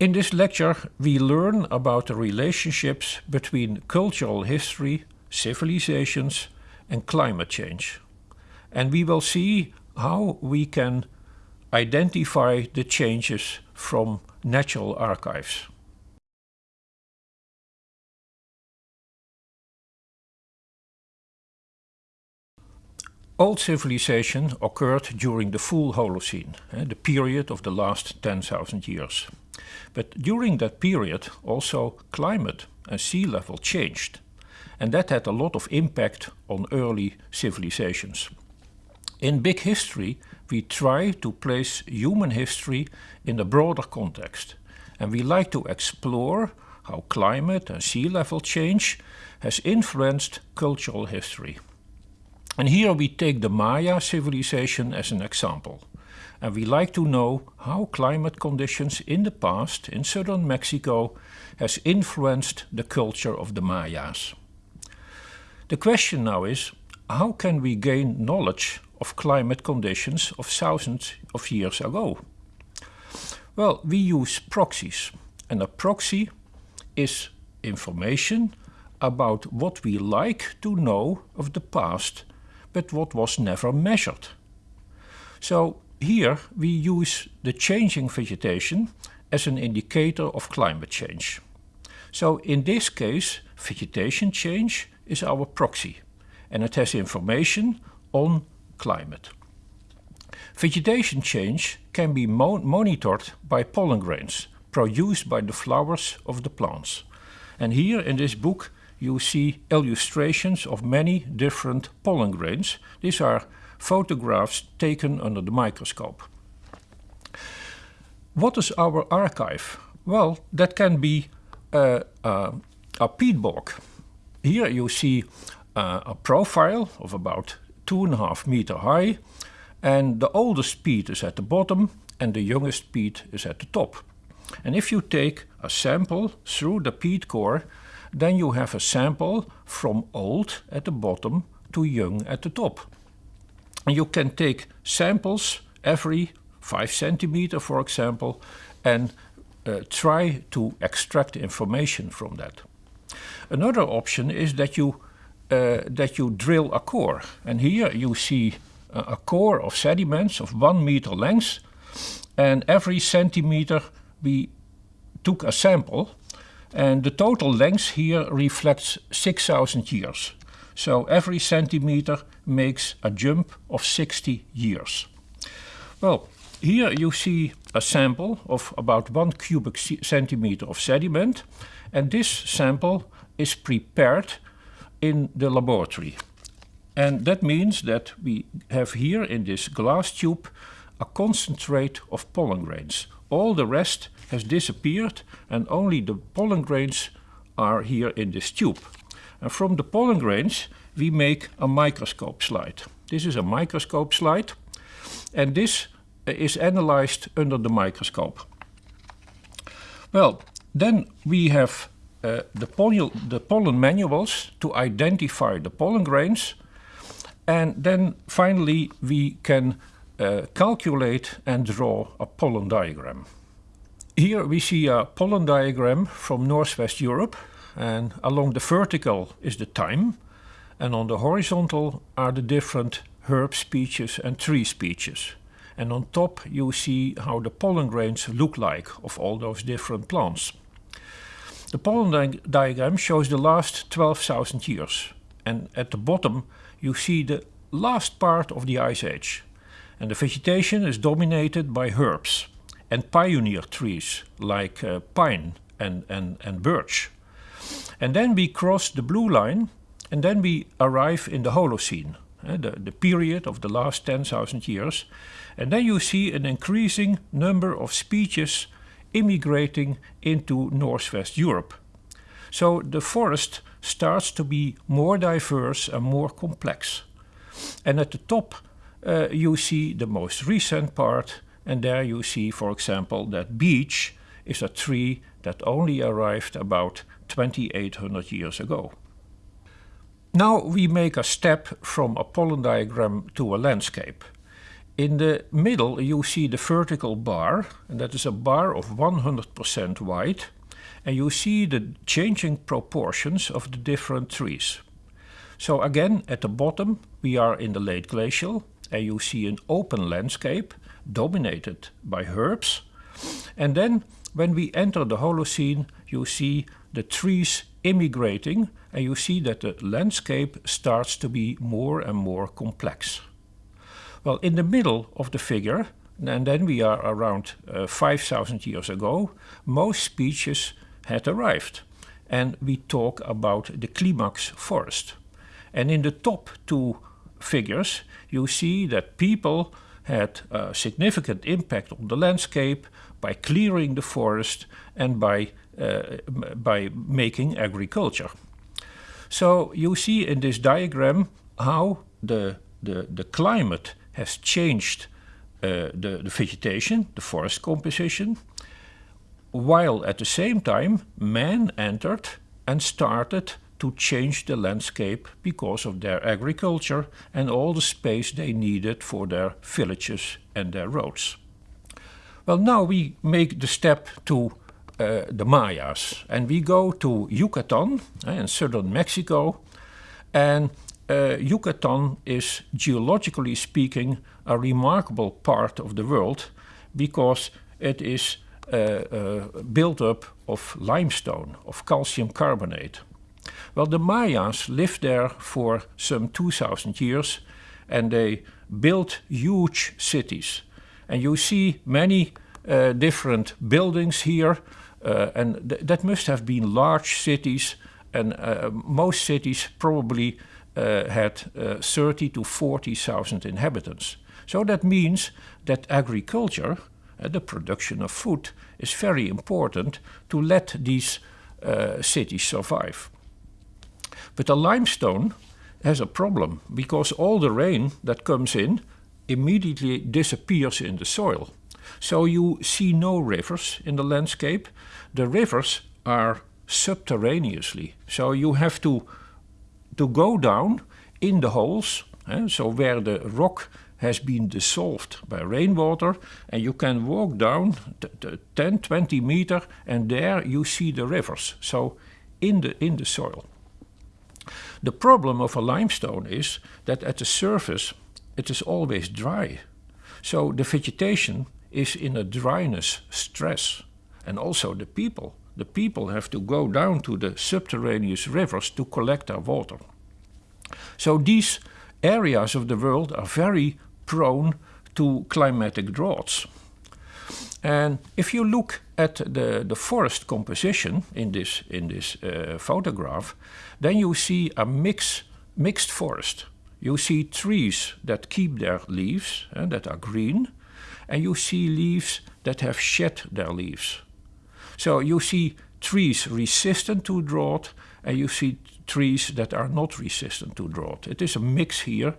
In this lecture we learn about the relationships between cultural history, civilizations and climate change. And we will see how we can identify the changes from natural archives. Old civilization occurred during the full Holocene, eh, the period of the last 10,000 years. But during that period also climate and sea level changed. And that had a lot of impact on early civilizations. In Big History we try to place human history in a broader context. And we like to explore how climate and sea level change has influenced cultural history. And here we take the Maya civilization as an example. And we like to know how climate conditions in the past in southern Mexico has influenced the culture of the Mayas. The question now is, how can we gain knowledge of climate conditions of thousands of years ago? Well, we use proxies. And a proxy is information about what we like to know of the past but what was never measured. So here we use the changing vegetation as an indicator of climate change. So in this case vegetation change is our proxy and it has information on climate. Vegetation change can be mo monitored by pollen grains produced by the flowers of the plants. And here in this book you see illustrations of many different pollen grains. These are photographs taken under the microscope. What is our archive? Well, that can be uh, uh, a peat bog. Here you see uh, a profile of about two and a half meter high and the oldest peat is at the bottom and the youngest peat is at the top. And if you take a sample through the peat core then you have a sample from old at the bottom to young at the top. You can take samples every 5 centimeter for example and uh, try to extract information from that. Another option is that you uh, that you drill a core and here you see a, a core of sediments of one meter length and every centimeter we took a sample and the total length here reflects 6000 years. So every centimeter makes a jump of 60 years. Well, here you see a sample of about one cubic centimeter of sediment and this sample is prepared in the laboratory. And that means that we have here in this glass tube a concentrate of pollen grains. All the rest has disappeared and only the pollen grains are here in this tube. And from the pollen grains we make a microscope slide. This is a microscope slide and this uh, is analyzed under the microscope. Well, then we have uh, the, pollen, the pollen manuals to identify the pollen grains and then finally we can uh, calculate and draw a pollen diagram. Here we see a pollen diagram from Northwest Europe and along the vertical is the time and on the horizontal are the different herb species and tree species. And on top you see how the pollen grains look like of all those different plants. The pollen di diagram shows the last 12,000 years and at the bottom you see the last part of the ice age. And the vegetation is dominated by herbs and pioneer trees like uh, pine and, and, and birch. And then we cross the blue line and then we arrive in the Holocene, uh, the, the period of the last 10,000 years. And then you see an increasing number of species immigrating into Northwest Europe. So the forest starts to be more diverse and more complex. And at the top uh, you see the most recent part and there you see, for example, that beech is a tree that only arrived about 2800 years ago. Now we make a step from a pollen diagram to a landscape. in the middle you see the vertical bar, and that is a bar of 100% white, and you see the changing proportions of the different trees. So again, at the bottom we are in the late glacial, and you see an open landscape dominated by herbs. And then when we enter the Holocene, you see the trees immigrating and you see that the landscape starts to be more and more complex. Well, in the middle of the figure, and then we are around uh, 5,000 years ago, most species had arrived. And we talk about the climax forest. And in the top two figures, you see that people had a significant impact on the landscape by clearing the forest and by, uh, by making agriculture. So you see in this diagram how the, the, the climate has changed uh, the, the vegetation, the forest composition, while at the same time man entered and started to change the landscape because of their agriculture and all the space they needed for their villages and their roads. Well, now we make the step to uh, the Mayas and we go to Yucatan uh, in southern Mexico and uh, Yucatan is geologically speaking a remarkable part of the world because it is uh, built up of limestone, of calcium carbonate. Well, the Mayas lived there for some 2000 years and they built huge cities. And you see many different buildings here, and th that must have been large cities, and uh, most cities probably uh, had uh, 30 to 40,000 inhabitants. So that means that agriculture, uh, the production of food, is very important to let these cities survive. But the limestone has a problem because all the rain that comes in immediately disappears in the soil. So you see no rivers in the landscape. The rivers are subterraneously. So you have to, to go down in the holes, eh, so where the rock has been dissolved by rainwater and you can walk down 10, 20 meter and there you see the rivers, so in the, in the soil. The problem of a limestone is that at the surface it is always dry. So the vegetation is in a dryness stress. And also the people. The people have to go down to the subterraneous rivers to collect their water. So these areas of the world are very prone to climatic droughts. And if you look at the, the forest composition in this, in this uh, photograph, then you see a mix, mixed forest. You see trees that keep their leaves, and that are green, and you see leaves that have shed their leaves. So you see trees resistant to drought, and you see trees that are not resistant to drought. It is a mix here,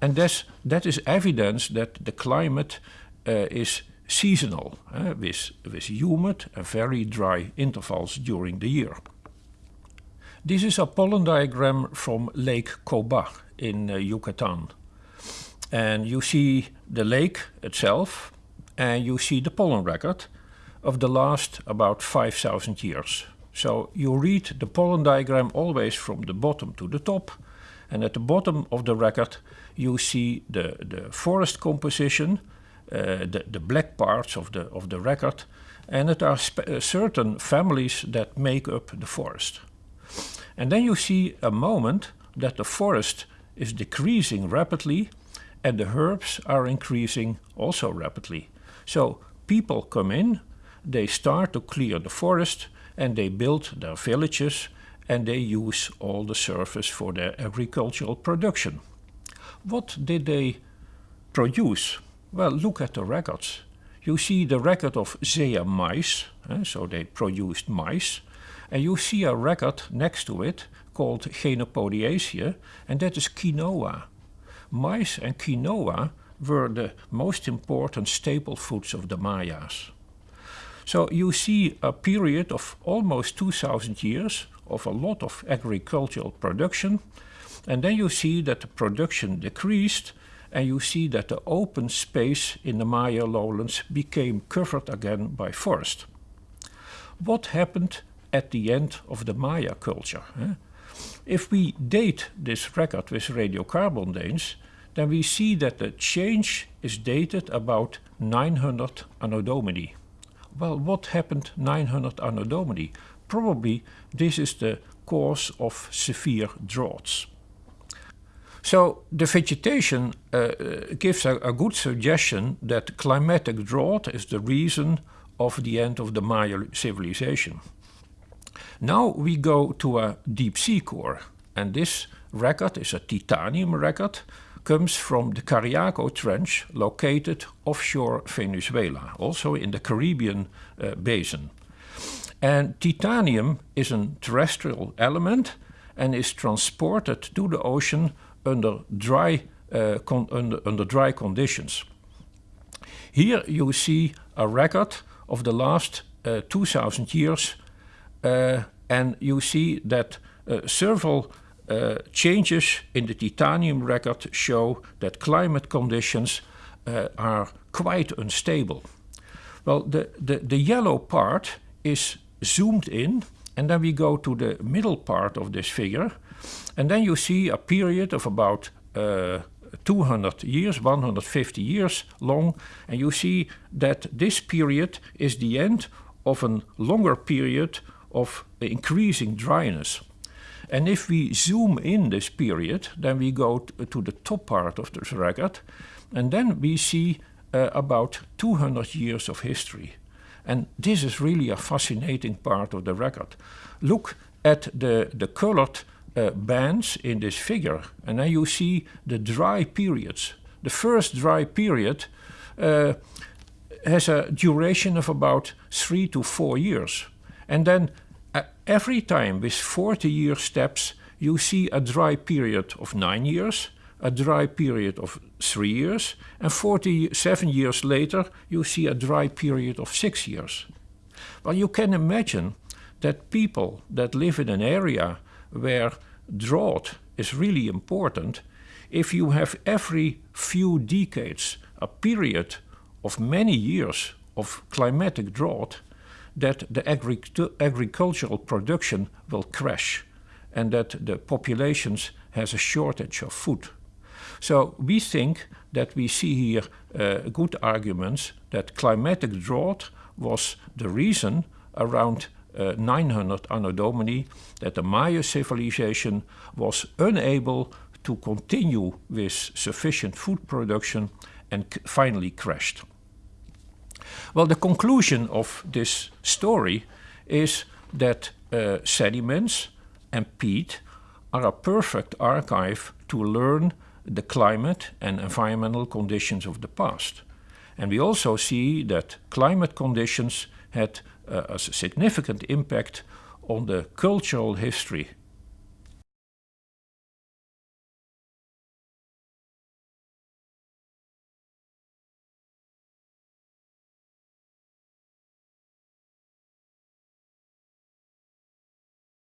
and that is evidence that the climate uh, is seasonal, uh, with, with humid and very dry intervals during the year. This is a pollen diagram from Lake Coba in uh, Yucatan. And you see the lake itself and you see the pollen record of the last about 5000 years. So you read the pollen diagram always from the bottom to the top and at the bottom of the record you see the, the forest composition uh, the, the black parts of the, of the record, and it are uh, certain families that make up the forest. And then you see a moment that the forest is decreasing rapidly and the herbs are increasing also rapidly. So people come in, they start to clear the forest and they build their villages and they use all the surface for their agricultural production. What did they produce? Well, look at the records. You see the record of Zea mays, eh, so they produced maize, and you see a record next to it called Chenopodiaceae, and that is quinoa. Maize and quinoa were the most important staple foods of the Mayas. So you see a period of almost 2000 years of a lot of agricultural production, and then you see that the production decreased and you see that the open space in the Maya lowlands became covered again by forest. What happened at the end of the Maya culture? Eh? If we date this record with radiocarbon dates, then we see that the change is dated about 900 Anno Domini. Well, what happened 900 Anno Domini? Probably this is the cause of severe droughts. So the vegetation uh, gives a, a, good suggestion that climatic drought is the reason of the end of the Maya civilization. Now we go to a deep sea core and this record is a titanium record comes from the Cariaco Trench located offshore Venezuela, also in the Caribbean uh, basin. And titanium is a terrestrial element and is transported to the ocean under dry, uh, under, under dry conditions. Here you see a record of the last uh, 2000 years and you see that uh, several uh, changes in the titanium record show that climate conditions uh, are quite unstable. Well, the, the, the yellow part is zoomed in and then we go to the middle part of this figure and then you see a period of about uh, 200 years, 150 years long and you see that this period is the end of a longer period of increasing dryness. And if we zoom in this period, then we go to the top part of this record, and then we see uh, about 200 years of history. And this is really a fascinating part of the record. Look at the, the colored uh, bands in this figure, and then you see the dry periods. The first dry period uh, has a duration of about three to four years. And then every time with 40 year steps, you see a dry period of nine years, a dry period of three years, and 47 years later, you see a dry period of six years. Well, you can imagine that people that live in an area where drought is really important, if you have every few decades a period of many years of climatic drought, that the agri agricultural production will crash and that the populations has a shortage of food. So we think that we see here uh, good arguments that climatic drought was the reason around uh, 900 Anno Domini that the Maya civilization was unable to continue with sufficient food production and finally crashed. Well, the conclusion of this story is that uh, sediments and peat are a perfect archive to learn the climate and environmental conditions of the past. And we also see that climate conditions had uh, a significant impact on the cultural history